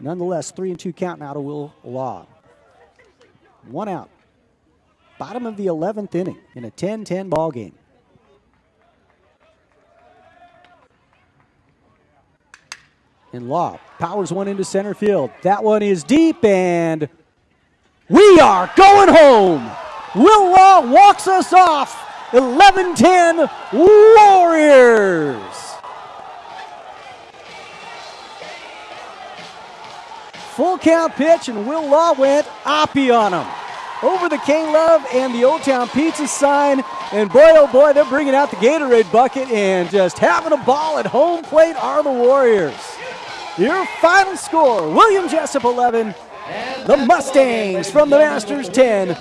Nonetheless, three and two count now to Will Law. One out. Bottom of the 11th inning in a 10 10 ball game. And Law powers one into center field. That one is deep, and we are going home. Will Law walks us off. 11 10 Warriors. Full count pitch, and Will Law went oppie on him. Over the K Love and the Old Town Pizza sign. And boy, oh boy, they're bringing out the Gatorade bucket and just having a ball at home plate are the Warriors. Your final score William Jessup 11, the Mustangs from the Masters 10,